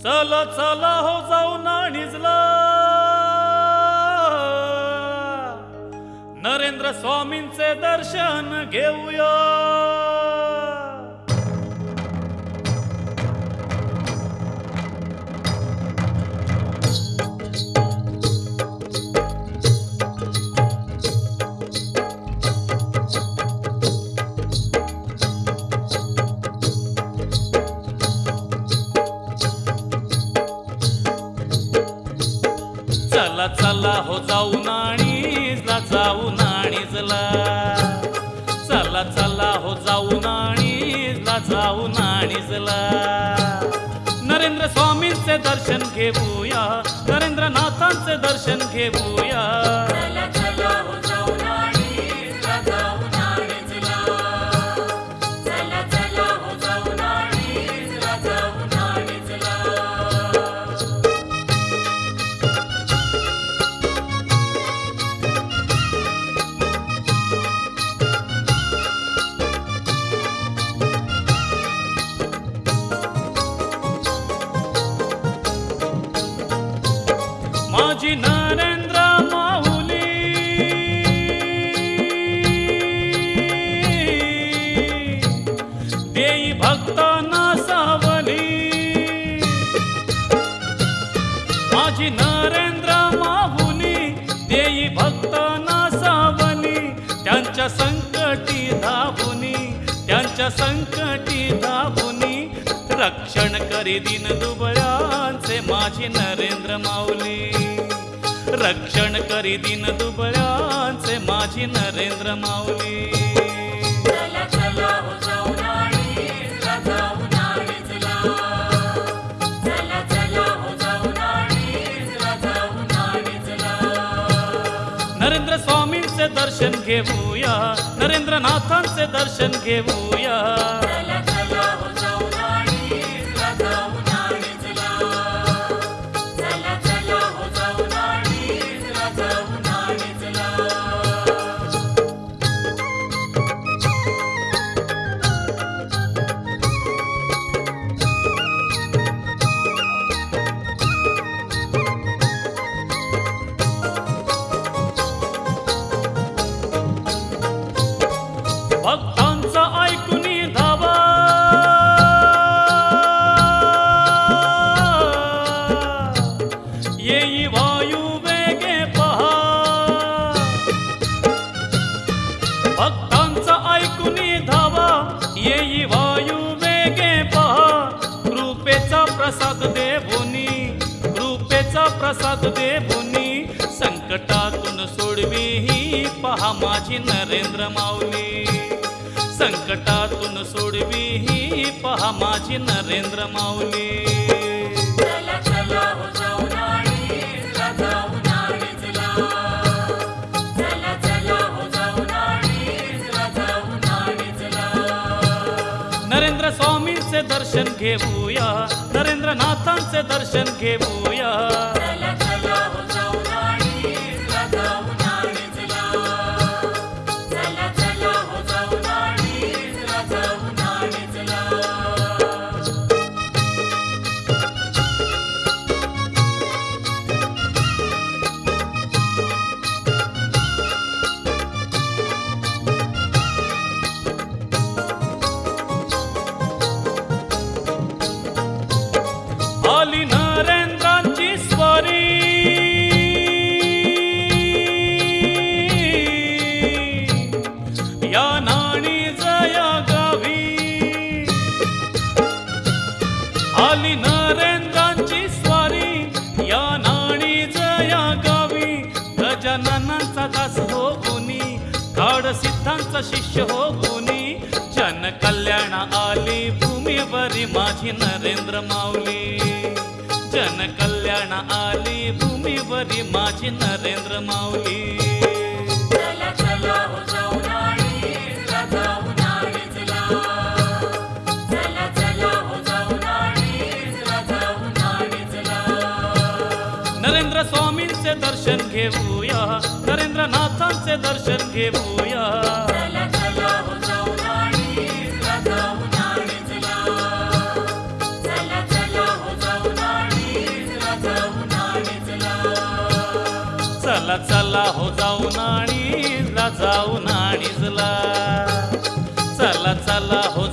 चला चला हो जाऊ नाणिजला नरेंद्र स्वामींचे दर्शन घेऊया. चला चला हो जाऊन आणीजला जाऊन आणीजला चला चला हो जाऊन आणीजला जाऊन आणीजला नरेंद्र स्वामींचे दर्शन घेऊया नरेंद्रनाथांचे दर्शन घेऊया. माझी नरेंद्र माहुनी देई भक्त सावली त्यांच्या संकटी धावुनी त्यांच्या संकटी धावुनी रक्षण करी दिन दुबळ्यांचे माझी नरेंद्र माऊली रक्षण करी दिन दुबळ्यांचे माझी नरेंद्र माऊली नरेंद्र स्वामींचे दर्शन घेऊया. नरेंद्रनाथांचे दर्शन घेऊया. हो. येई वायू वेगे पहा कृपेचा प्रसाद देवुनी कृपेचा प्रसाद देवुनी संकटातून सोडवी ही पहा माझी नरेंद्र माऊली. संकटातून सोडवी ही पहा माझी नरेंद्र माऊली. नरेंद्र स्वामींचे दर्शन घेऊया. नरेंद्रनाथांचे दर्शन घेऊया. सिद्धांचा शिष्य हो कुणी जन कल्याण आली भूमीवरी माझी नरेंद्र माऊली. जन कल्याण आली भूमीवरी माझी नरेंद्र माऊली. हो घेऊया. नरेंद्रनाथांचे दर्शन घेऊया. चला चला हो जाऊ नाणीजला जाऊ नाणीजला चला चला हो